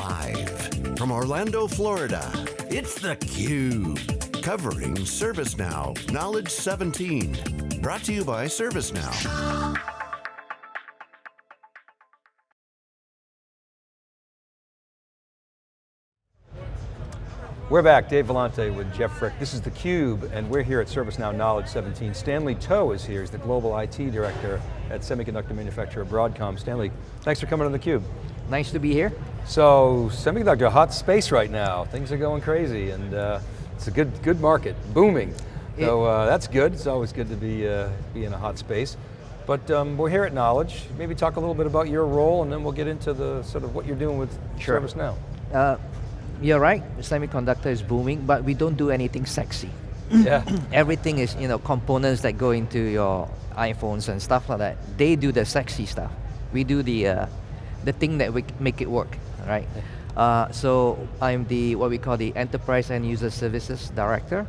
Live from Orlando, Florida, it's theCUBE. Covering ServiceNow Knowledge 17. Brought to you by ServiceNow. We're back, Dave Vellante with Jeff Frick. This is theCUBE, and we're here at ServiceNow Knowledge 17. Stanley Toh is here, he's the Global IT Director at semiconductor manufacturer Broadcom. Stanley, thanks for coming on theCUBE. Nice to be here. So, semiconductor, hot space right now. Things are going crazy, and uh, it's a good, good market, booming. So uh, that's good, it's always good to be, uh, be in a hot space. But um, we're here at Knowledge. Maybe talk a little bit about your role, and then we'll get into the sort of what you're doing with sure. ServiceNow. Uh, you're right, semiconductor is booming, but we don't do anything sexy. Yeah. Everything is, you know, components that go into your iPhones and stuff like that. They do the sexy stuff. We do the, uh, the thing that we make it work, right? Uh, so I'm the, what we call the Enterprise and User Services Director.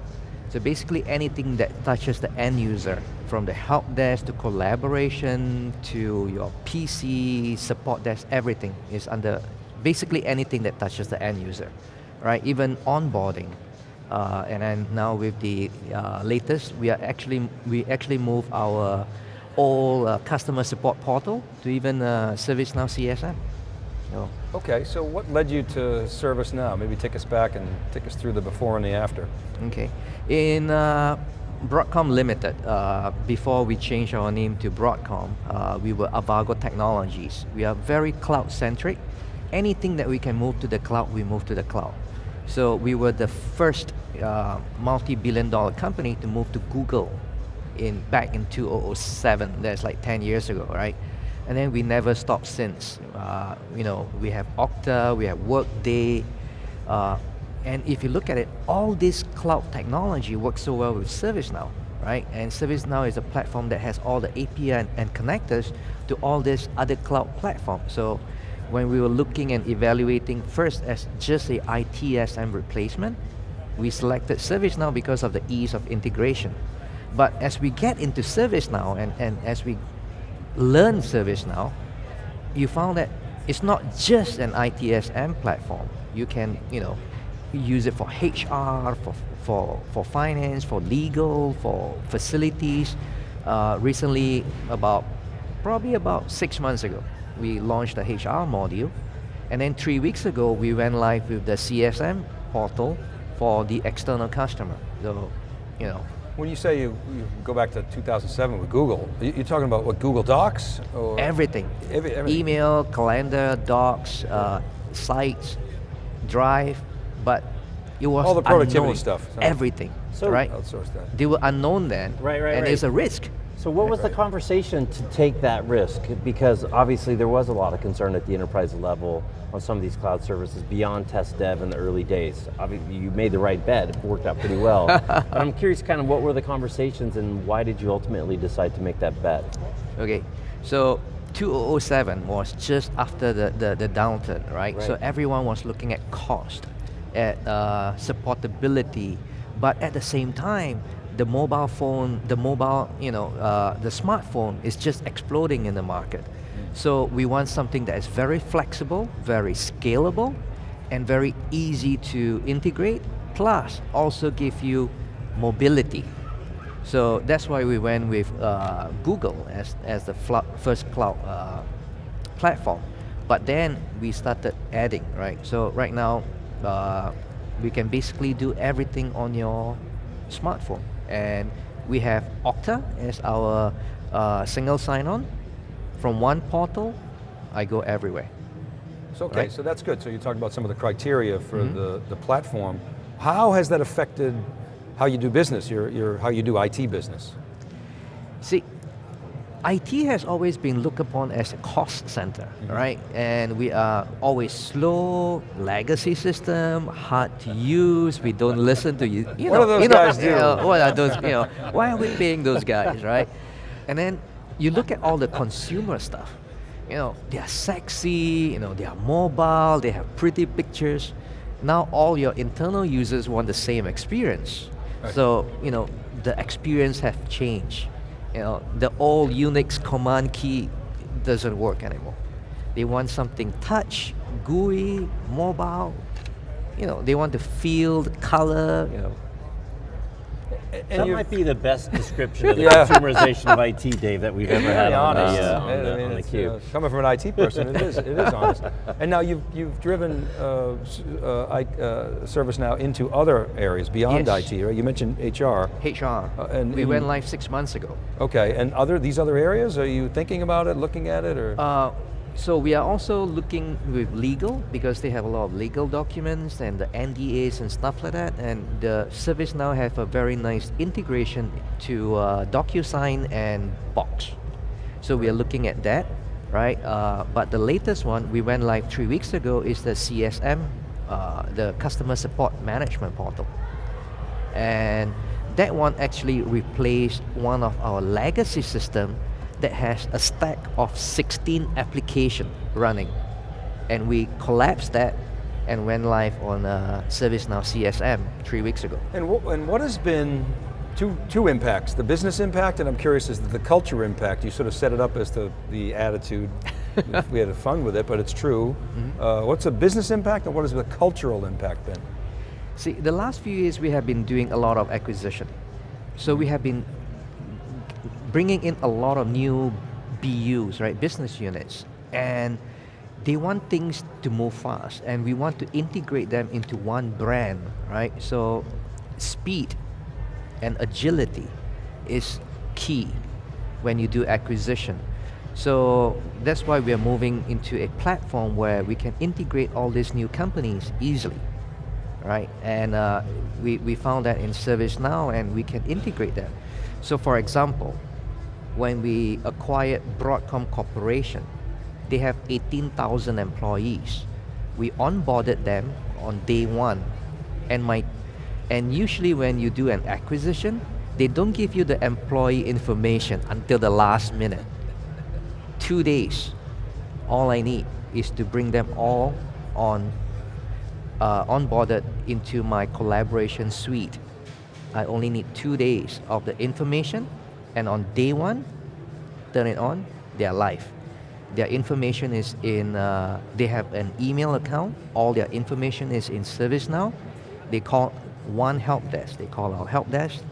So basically anything that touches the end user, from the help desk to collaboration to your PC, support desk, everything is under basically anything that touches the end user, right? Even onboarding. Uh, and then now with the uh, latest, we are actually, we actually move our all uh, customer support portal to even uh, ServiceNow CSM. So. Okay, so what led you to ServiceNow? Maybe take us back and take us through the before and the after. Okay, in uh, Broadcom Limited, uh, before we changed our name to Broadcom, uh, we were Avago Technologies. We are very cloud-centric, anything that we can move to the cloud, we move to the cloud. So we were the first uh, multi-billion dollar company to move to Google in back in 2007, that's like 10 years ago, right? And then we never stopped since. Uh, you know, we have Okta, we have Workday, uh, and if you look at it, all this cloud technology works so well with ServiceNow, right? And ServiceNow is a platform that has all the API and, and connectors to all these other cloud platforms. So when we were looking and evaluating first as just a ITSM replacement, we selected ServiceNow because of the ease of integration. But as we get into ServiceNow and, and as we learn ServiceNow, you found that it's not just an ITSM platform. You can, you know, use it for HR, for, for, for finance, for legal, for facilities. Uh, recently, about, probably about six months ago, we launched the HR module. And then three weeks ago, we went live with the CSM portal for the external customer. So, you know. When you say you, you go back to 2007 with Google, you're talking about what, Google Docs? everything. Every, everything. Email, calendar, docs, uh, sites, drive, but it was All the productivity unknown. stuff. Everything, so right? Outsource that. They were unknown then, right, right, and right. there's a risk. So what was the conversation to take that risk? Because obviously there was a lot of concern at the enterprise level on some of these cloud services beyond test dev in the early days. Obviously you made the right bet, it worked out pretty well. but I'm curious kind of what were the conversations and why did you ultimately decide to make that bet? Okay, so 2007 was just after the, the, the downturn, right? right? So everyone was looking at cost, at uh, supportability, but at the same time, the mobile phone, the mobile, you know, uh, the smartphone is just exploding in the market. So we want something that is very flexible, very scalable, and very easy to integrate, plus also give you mobility. So that's why we went with uh, Google as, as the first cloud uh, platform. But then we started adding, right? So right now, uh, we can basically do everything on your smartphone. And we have Okta as our uh, single sign-on. From one portal, I go everywhere. So, okay, right? so that's good. So you talked about some of the criteria for mm -hmm. the, the platform. How has that affected how you do business, your, your, how you do IT business? See, IT has always been looked upon as a cost center, mm -hmm. right? And we are always slow, legacy system, hard to use, we don't listen to you. you what know, are those you know, guys do? You know, what are those, you know, why are we paying those guys, right? And then you look at all the consumer stuff. You know, they are sexy, you know, they are mobile, they have pretty pictures. Now all your internal users want the same experience. Right. So, you know, the experience have changed you know, the old Unix command key doesn't work anymore. They want something touch, GUI, mobile. You know, they want the color. You know, that might be the best description of the Yeah. consumerization of IT, Dave, that we've ever had Very on the, honest. uh, on I mean, on the it's, cube. uh, coming from an IT person, it is, it is honest. And now you've, you've driven uh, s- uh, I, uh, ServiceNow into other areas beyond Yes. IT, right? You mentioned HR. HR. Uh, and we in- went live six months ago. Okay, and other these other areas, are you thinking about it, looking at it, or? So we are also looking with legal because they have a lot of legal documents and the NDAs and stuff like that. And the ServiceNow have a very nice integration to uh, DocuSign and Box. So we are looking at that, right? Uh, but the latest one we went live three weeks ago is the CSM, uh, the Customer Support Management Portal. and that one actually replaced one of our legacy system that has a stack of 16 application running and we collapsed that and went live on uh, ServiceNow CSM three weeks ago. And what, and what has been two, two impacts, the business impact and I'm curious is the culture impact. You sort of set it up as the, the attitude, we had fun with it, but it's true. Uh, what's the business impact and what has the cultural impact been? See, the last few years we have been doing a lot of acquisition. So we have been bringing in a lot of new BUs, right, business units, and they want things to move fast, and we want to integrate them into one brand, right? So speed and agility is key when you do acquisition. So that's why we are moving into a platform where we can integrate all these new companies easily right? And uh, we, we found that in ServiceNow and we can integrate that. So for example, when we acquired Broadcom Corporation, they have 18,000 employees. We onboarded them on day one. And, my, and usually when you do an acquisition, they don't give you the employee information until the last minute. Two days. All I need is to bring them all on uh, onboarded into my collaboration suite. I only need two days of the information, and on day one, turn it on, they are live. Their information is in, uh, they have an email account, all their information is in ServiceNow. They call one help desk, they call our help desk,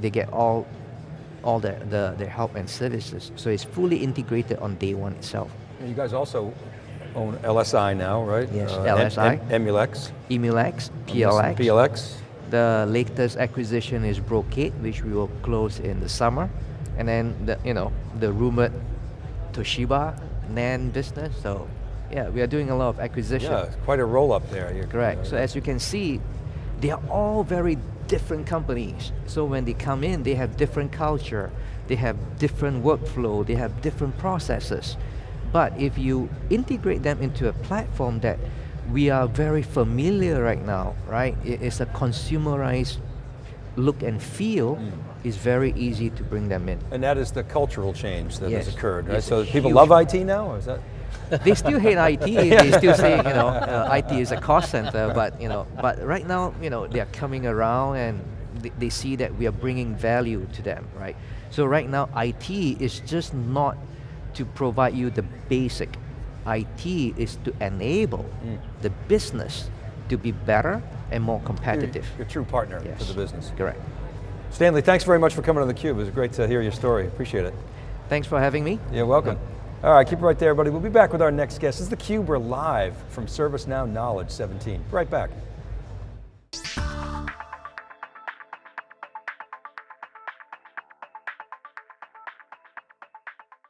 they get all, all the, the, the help and services. So it's fully integrated on day one itself. And you guys also own LSI now, right? Yes, Uh, LSI. Em- Emulex. Emulex, PLX. PLX. The latest acquisition is Brocade, which we will close in the summer, and then the you know the rumored Toshiba NAND business. So yeah, we are doing a lot of acquisition. Yeah, quite a roll up there. You're, Correct. So as you can see, they are all very different companies. So when they come in, they have different culture, they have different workflow, they have different processes. But if you integrate them into a platform that we are very familiar right now, right? It is a consumerized look and feel. Mm. It's very easy to bring them in. And that is the cultural change that has occurred, right? It's So people love. IT now, or is that? they still hate IT. They still say, you know, uh, IT is a cost center. But you know, but right now, you know, they are coming around and they, they see that we are bringing value to them, right? So right now, IT is just not to provide you the basic. IT is to enable the business to be better and more competitive. Your true partner Yes. for the business. Correct. Stanley, thanks very much for coming on theCUBE. It was great to hear your story. Appreciate it. Thanks for having me. You're welcome. All right, keep it right there, everybody. We'll be back with our next guest. This is theCUBE, we're live from ServiceNow Knowledge 17. Right back.